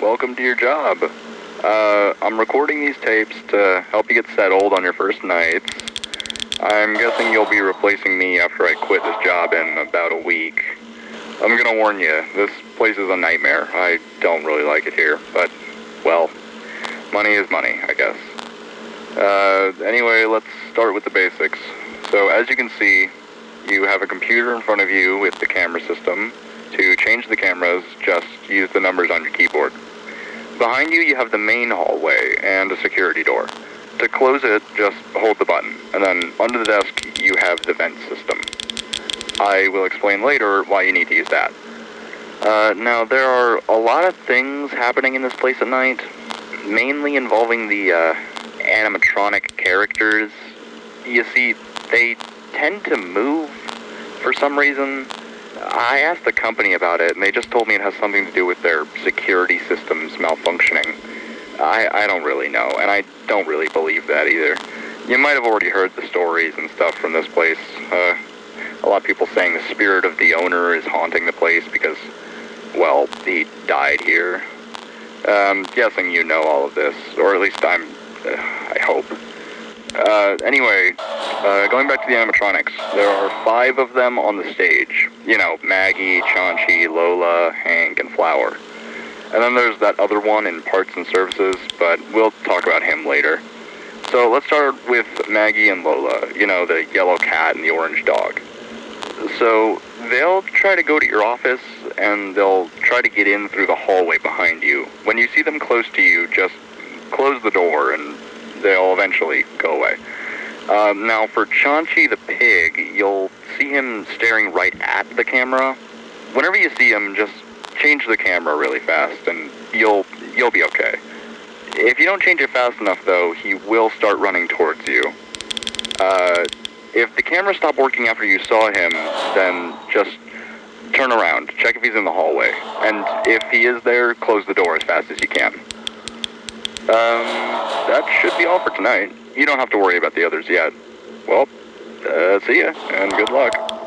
welcome to your job. Uh, I'm recording these tapes to help you get settled on your first nights. I'm guessing you'll be replacing me after I quit this job in about a week. I'm gonna warn you, this place is a nightmare. I don't really like it here, but, well, money is money, I guess. Uh, anyway, let's start with the basics. So, as you can see, you have a computer in front of you with the camera system. To change the cameras, just use the numbers on your keyboard. Behind you, you have the main hallway and a security door. To close it, just hold the button, and then under the desk, you have the vent system. I will explain later why you need to use that. Uh, now, there are a lot of things happening in this place at night, mainly involving the uh, animatronic characters. You see, they tend to move for some reason. I asked the company about it, and they just told me it has something to do with their security systems malfunctioning. I, I don't really know, and I don't really believe that either. You might have already heard the stories and stuff from this place. Uh, a lot of people saying the spirit of the owner is haunting the place because, well, he died here. Um, guessing you know all of this, or at least I'm, uh, I hope. Uh, anyway, uh, going back to the animatronics, there are five of them on the stage. You know, Maggie, Chaunchi, Lola, Hank, and Flower. And then there's that other one in parts and services, but we'll talk about him later. So let's start with Maggie and Lola, you know, the yellow cat and the orange dog. So they'll try to go to your office and they'll try to get in through the hallway behind you. When you see them close to you, just close the door and they'll eventually go away. Um, now, for Chaunchi the pig, you'll see him staring right at the camera. Whenever you see him, just change the camera really fast, and you'll you'll be okay. If you don't change it fast enough, though, he will start running towards you. Uh, if the camera stopped working after you saw him, then just turn around, check if he's in the hallway, and if he is there, close the door as fast as you can. Um, that should be all for tonight. You don't have to worry about the others yet. Well, uh, see ya, and good luck.